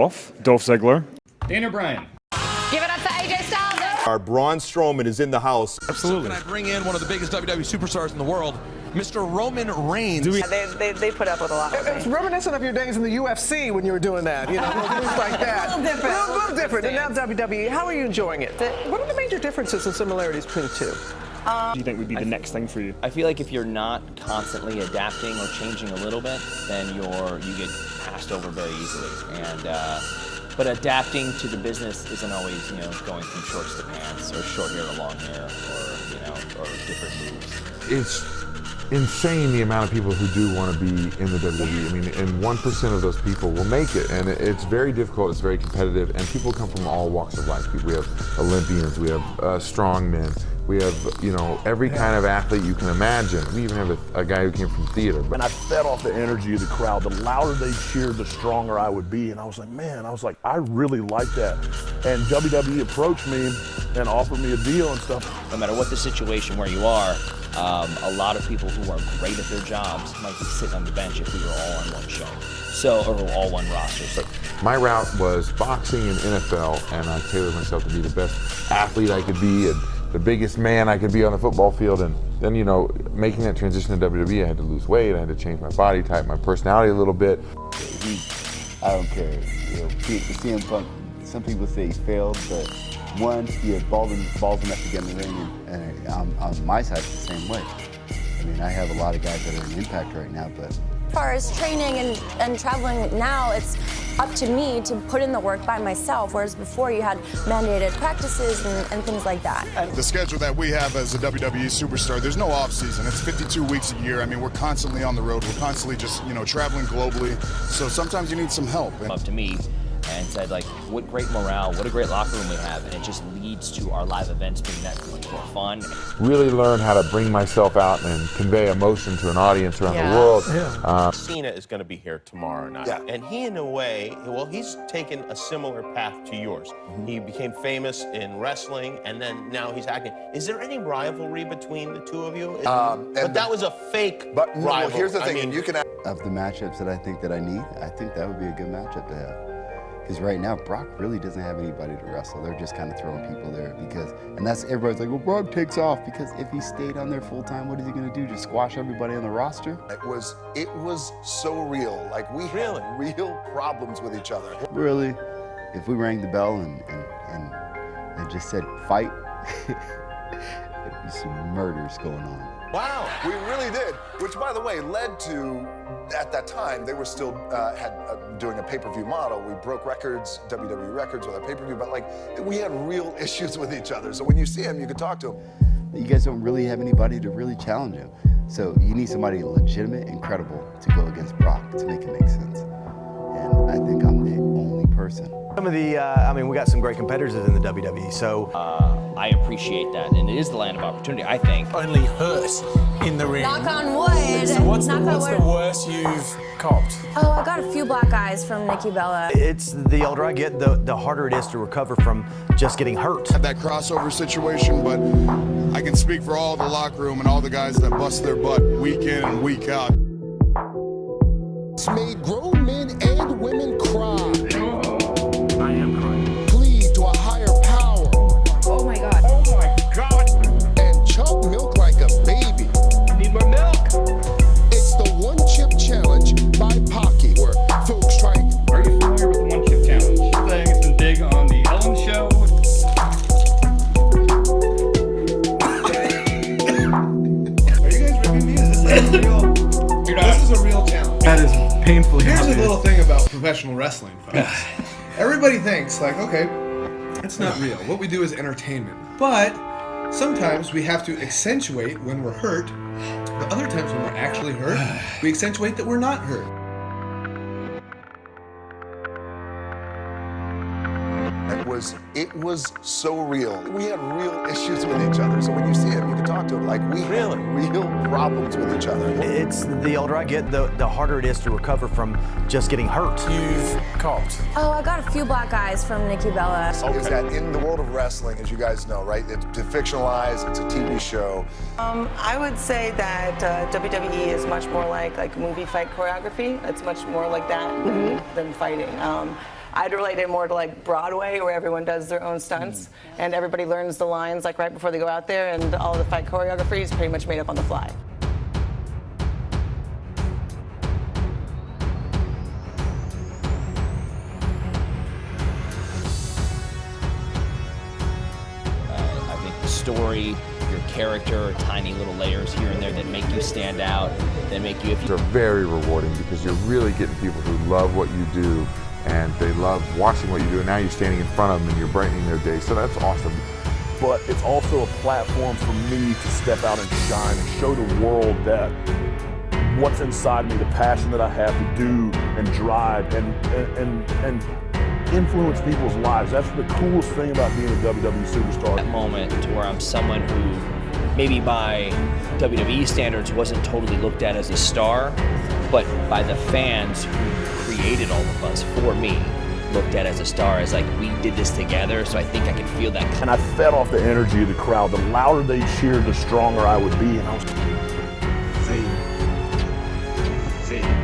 off, Dolph Ziggler. Daniel Bryan. Give it up for AJ Styles. Our Braun Strowman is in the house. Absolutely. Can I bring in one of the biggest WWE superstars in the world, Mr. Roman Reigns? we- They, they, they put up with a lot. It's reminiscent of your days in the UFC when you were doing that, you know, things like that. A little different. A little, different. And now WWE. How are you enjoying it? What are the major differences and similarities between the two? Do you think would be the next thing for you? I feel like if you're not constantly adapting or changing a little bit, then you're you get passed over very easily. And uh, but adapting to the business isn't always you know going from shorts to pants or short hair to long hair or you know or different moves. it's insane the amount of people who do want to be in the WWE. I mean, and one percent of those people will make it, and it's very difficult. It's very competitive, and people come from all walks of life. We have Olympians, we have uh, strong men, we have you know every kind of athlete you can imagine. We even have a, a guy who came from theater. And I fed off the energy of the crowd. The louder they cheered, the stronger I would be. And I was like, man, I was like, I really like that. And WWE approached me and offered me a deal and stuff. No matter what the situation where you are, um, a lot of people who are great at their jobs might be sitting on the bench if we were all on one show, so or all one roster. So my route was boxing and NFL, and I tailored myself to be the best athlete I could be and the biggest man I could be on the football field. And then, you know, making that transition to WWE, I had to lose weight, I had to change my body type, my personality a little bit. He, I don't care. You know, CM Punk, some people say he failed, but one, he had balls, balls enough to get in the ring, and, and on, on my side, it's the same way. I mean, I have a lot of guys that are in Impact right now, but As far as training and, and traveling now, it's up to me to put in the work by myself, whereas before you had mandated practices and, and things like that. The schedule that we have as a WWE superstar, there's no off season. It's 52 weeks a year. I mean, we're constantly on the road. We're constantly just, you know, traveling globally. So sometimes you need some help. up to me and said like, what great morale, what a great locker room we have, and it just leads to our live events being that much more fun. Really learn how to bring myself out and convey emotion to an audience around the world. Uh, Cena is going to be here tomorrow night. Yeah. And he, in a way, well, he's taken a similar path to yours. He became famous in wrestling, and then now he's acting. Is there any rivalry between the two of you? Um, but and that was a fake but no, rival. here's the I thing, mean, and you can of the matchups that I think that I need, I think that would be a good matchup to have. Because right now, Brock really doesn't have anybody to wrestle. They're just kind of throwing people there because, and that's everybody's like, well, Brock takes off because if he stayed on there full time, what is he going to do? Just squash everybody on the roster? It was, it was so real. Like we Really? had real problems with each other. Really, if we rang the bell and and and, and just said fight, there'd be some murders going on. Wow, we really did. Which, by the way, led to at that time they were still uh, had uh, doing a pay-per-view model. We broke records, WWE records with our pay-per-view, but like we had real issues with each other. So when you see him, you can talk to him. You guys don't really have anybody to really challenge him. So you need somebody legitimate and credible to go against Brock to make it make sense. And I think I'm the only person. Some of the, uh, I mean, we got some great competitors in the WWE, so. Uh, I appreciate that, and it is the land of opportunity. I think. Only hurt in the ring. Knock on wood. So what's, the, Knock on what's the worst you've copped? Oh, I got a few black eyes from Nikki Bella. It's the older I get, the, the harder it is to recover from just getting hurt. Had that crossover situation, but I can speak for all the locker room and all the guys that bust their butt week in and week out. It's made grown men and women cry. Is a real challenge. That is painfully Here's a little thing about professional wrestling, folks. Everybody thinks like, okay, it's not real. What we do is entertainment. But sometimes we have to accentuate when we're hurt. But other times when we're actually hurt, we accentuate that we're not hurt. It was, it was so real. We had real issues with each other. So when you see him, you can talk to him. Like we Really? had real problems with each other. It's the older I get, the, the harder it is to recover from just getting hurt. You've copped. Oh, I got a few black eyes from Nikki Bella. Okay. Is that in the world of wrestling, as you guys know, right? It's to fictionalize. It's a TV show. Um, I would say that uh, WWE is much more like like movie fight choreography. It's much more like that than, than fighting. Um, I'd relate it more to like Broadway, where everyone does their own stunts mm-hmm. and everybody learns the lines like right before they go out there, and all the fight choreography is pretty much made up on the fly. Uh, I think the story, your character, tiny little layers here and there that make you stand out, that make you. You They're very rewarding because you're really getting people who love what you do and they love watching what you do and now you're standing in front of them and you're brightening their day. So that's awesome. But it's also a platform for me to step out and shine and show the world that what's inside me, the passion that I have to do and drive and and and, and influence people's lives. That's the coolest thing about being a WWE superstar. that moment to where I'm someone who maybe by WWE standards wasn't totally looked at as a star, but by the fans who created all of us for me looked at as a star as like we did this together. So i think i could feel that and i fed off the energy of the crowd. The louder they cheered the stronger i would be. And i was see see